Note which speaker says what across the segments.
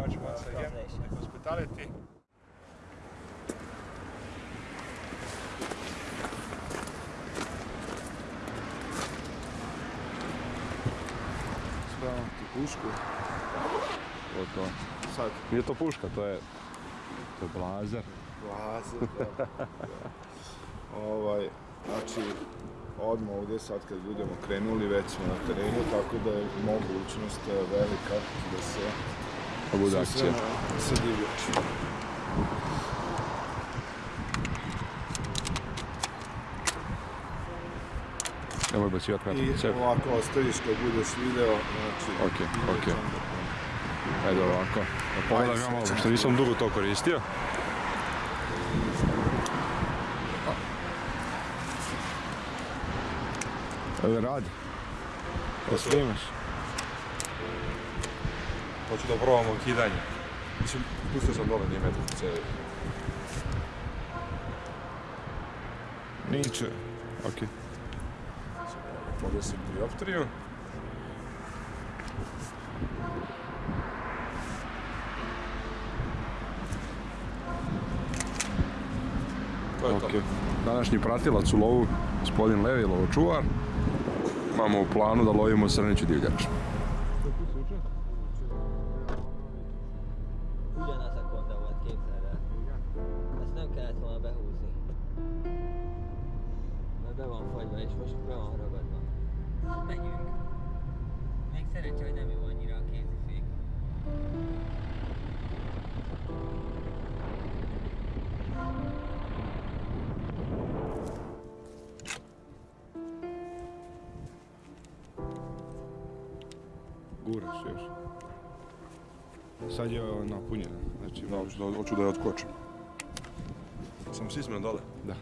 Speaker 1: much once again. The hospitality.
Speaker 2: Spravim ti pušku.
Speaker 3: To.
Speaker 2: Sad,
Speaker 3: Nije to puška, to je, to je blazer.
Speaker 2: lazer, da. ovaj, znači, odmah ovdje sad kad budemo krenuli, već smo na terenu, tako da je mogućnost eh, velika da se
Speaker 3: bude akcija.
Speaker 2: sa divljači.
Speaker 3: Nemoj bacivati kratko
Speaker 2: I ovako ostaviš kad budeš video, znači...
Speaker 3: Ok, ok. Ajde ovako. Da pogledam
Speaker 2: Ajde,
Speaker 3: ja malo, pošto nisam dugo to koristio. Radi. Da snimaš.
Speaker 1: Hoću da probamo kidanje. Mislim, pustio sam dole nije metar cevi.
Speaker 3: Niče. Ok.
Speaker 1: Podesim dioptriju. To je
Speaker 3: Ok.
Speaker 1: to.
Speaker 3: Današnji pratilac u lovu, gospodin Levi, lovočuvar. Imamo u planu da lovimo srneću divljač. Guraš još. Sad je napunjena. Znači,
Speaker 1: Da, hoću da, je otkočim. Sam sismen dole.
Speaker 3: da.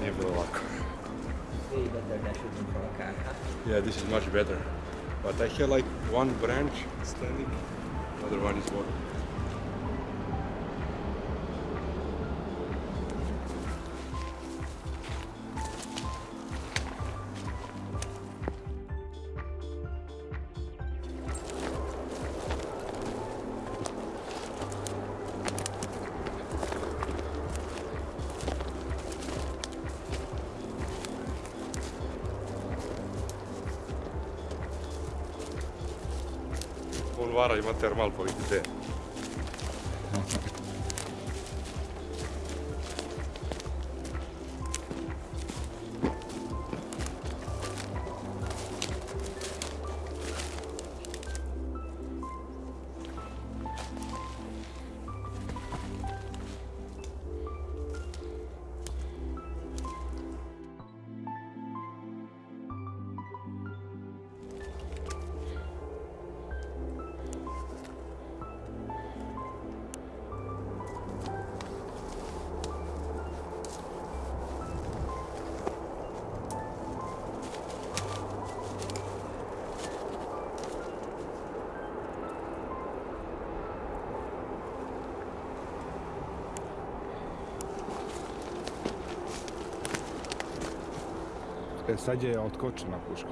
Speaker 3: nebula lock. Way a car.
Speaker 1: Yeah, this is much better. But I have like one branch standing, other one is working. termal por
Speaker 2: bize. Sad je otkočena puška.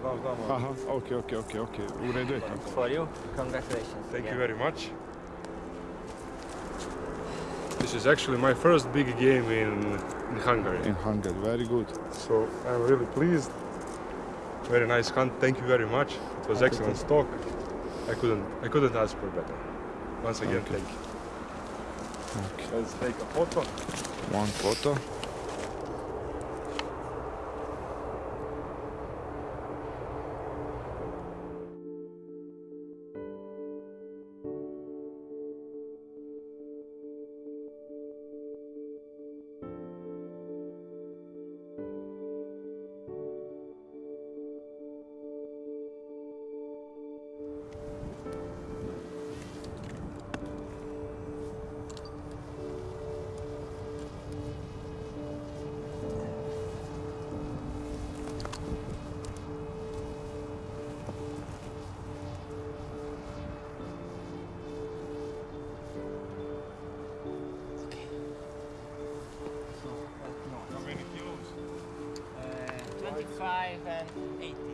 Speaker 1: Znam, znam.
Speaker 2: Aha, ok, ok, ok, ok. U redu je tako.
Speaker 4: For you, congratulations.
Speaker 1: Thank you very much. This is actually my first big game in, in Hungary.
Speaker 2: In Hungary, very good.
Speaker 1: So I'm really pleased. Very nice hunt. Thank you very much. It was excellent stock. I couldn't I couldn't ask for better. Once again,
Speaker 2: Okay.
Speaker 1: thank you.
Speaker 2: Okay.
Speaker 1: Let's take a photo.
Speaker 2: One photo.
Speaker 4: 5 and 8.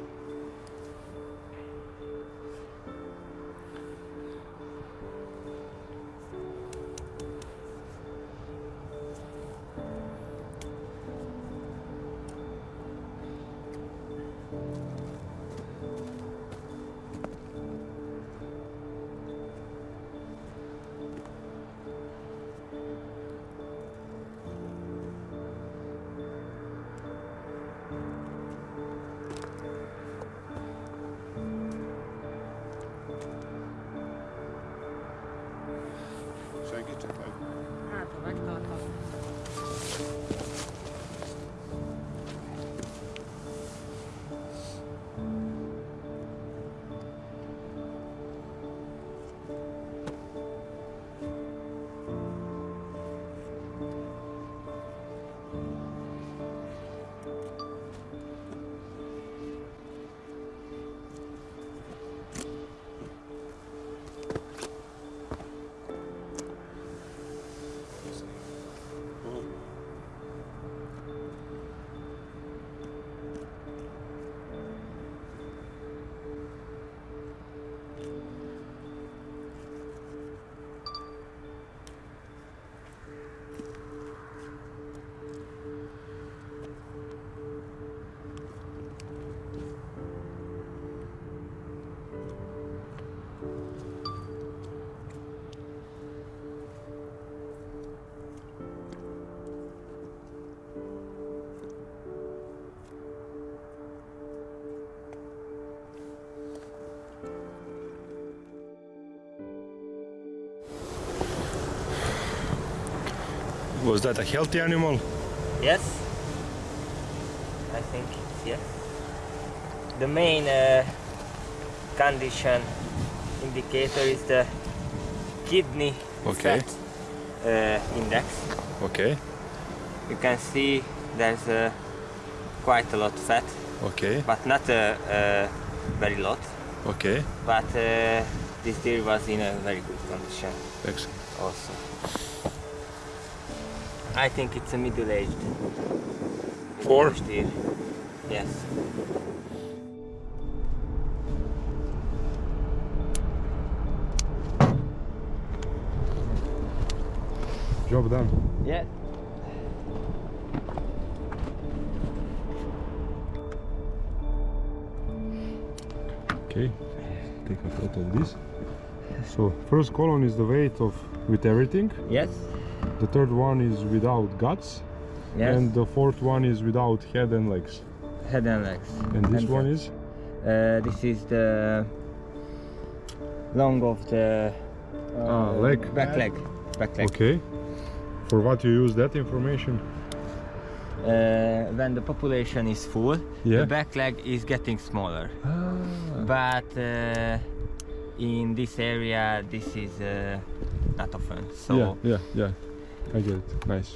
Speaker 1: Was that a healthy animal?
Speaker 4: Yes. I think it's yes. The main uh, condition indicator is the kidney
Speaker 1: Okay.
Speaker 4: fat uh, index.
Speaker 1: Okay.
Speaker 4: You can see there's uh, quite a lot fat
Speaker 3: Okay,
Speaker 4: but not uh, uh, very lot.
Speaker 3: okay.
Speaker 4: But uh, this deer was in a very good condition
Speaker 3: Excellent.
Speaker 4: also. I think it's a middle-aged
Speaker 3: Four?
Speaker 4: bush deer. Yes.
Speaker 1: Job done.
Speaker 4: Yeah.
Speaker 1: Okay, take a photo of this. So first column is the weight of with everything.
Speaker 4: Yes.
Speaker 1: The third one is without guts,
Speaker 4: Yes.
Speaker 1: and the fourth one is without head and legs.
Speaker 4: head and legs.
Speaker 1: And this
Speaker 4: And
Speaker 1: one
Speaker 4: head.
Speaker 1: is
Speaker 4: Uh, this is the long of the uh,
Speaker 1: Ah, leg.
Speaker 4: back leg. Back leg.
Speaker 1: okay. For what you use that information?
Speaker 4: Uh, when the population is full,
Speaker 1: Yeah.
Speaker 4: the back leg is getting smaller.
Speaker 1: Ah.
Speaker 4: But uh, in this area, this is uh, not often. So
Speaker 1: Yeah, yeah, yeah. I get it. Nice.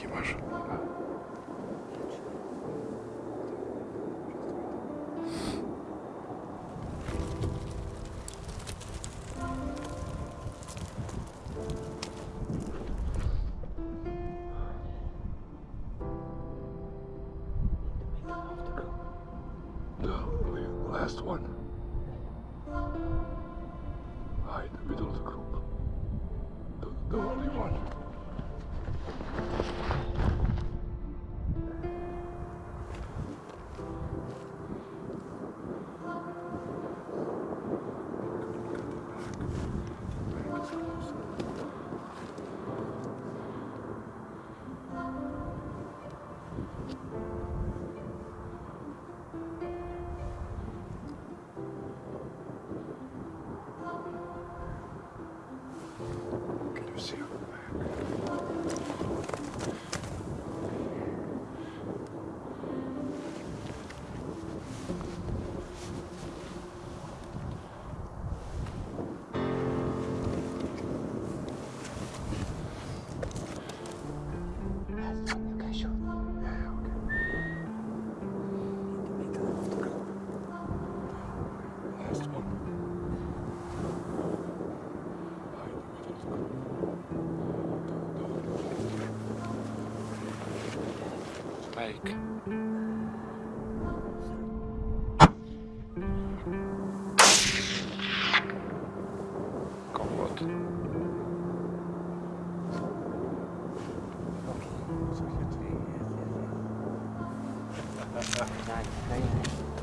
Speaker 4: экипаж. Vâng, vâng. đây đây.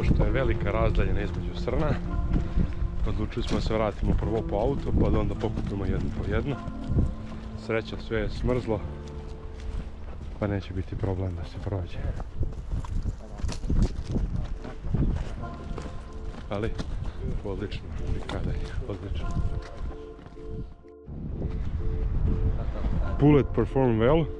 Speaker 1: Pošto je velika razdaljena između srna, odlučili smo da se vratimo prvo po auto, pa da onda pokupimo jedno po jedno. Sreća, sve je smrzlo, pa neće biti problem da se prođe. Ali, odlično, kada je, odlično. Bullet perform well,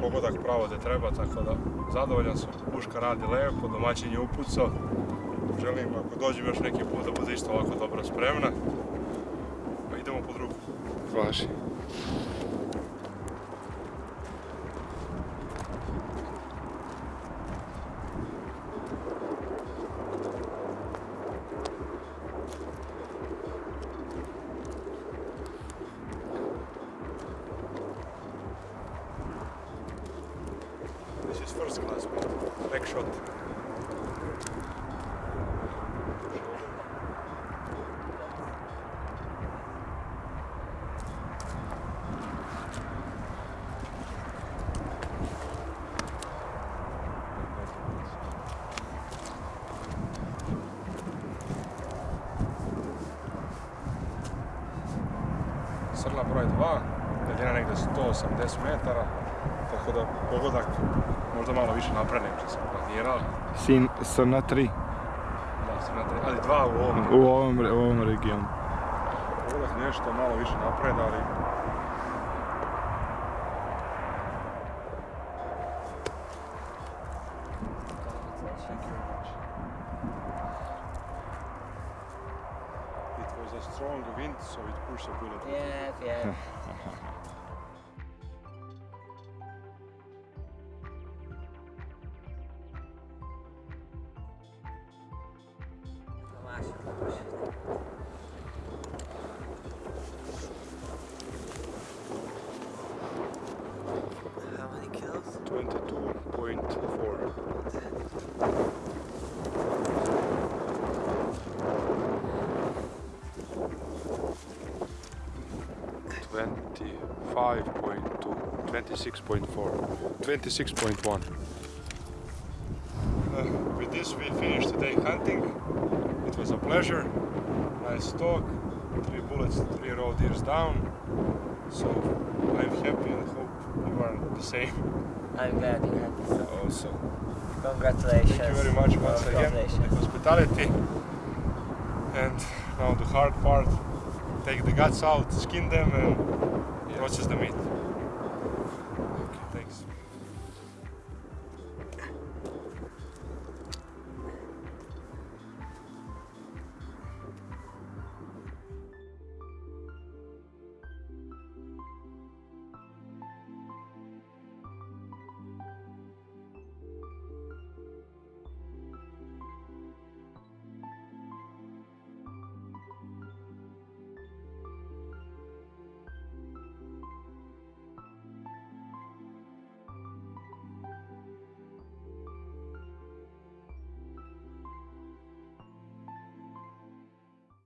Speaker 1: pogodak pravo te treba, tako da zadovoljan sam. Puška radi lepo, domaćin je upucao. Želim ako dođem još neki put da bude isto ovako dobro spremna. Pa idemo po drugu.
Speaker 2: Važi.
Speaker 1: Shot. Srna broj 2, daljina negdje 180 metara, tako da pogodak možda malo više napred nego što sam planirao.
Speaker 2: Sin, srna 3
Speaker 1: Da, srna tri, ali dva u ovom.
Speaker 2: u ovom, u ovom regionu.
Speaker 1: Pogodak nešto malo više napred, ali it was a strong wind, so it pushed a bullet.
Speaker 4: Yeah, yeah.
Speaker 1: 26.4, 26.1. Uh, with this we finished today hunting. It was a pleasure. Nice talk. Three bullets, three raw deers down. So I'm happy and hope you are the same.
Speaker 4: I'm glad you had this.
Speaker 1: Also.
Speaker 4: Congratulations.
Speaker 1: Thank you very much once again for the hospitality. And now the hard part, take the guts out, skin them and yeah. process the meat.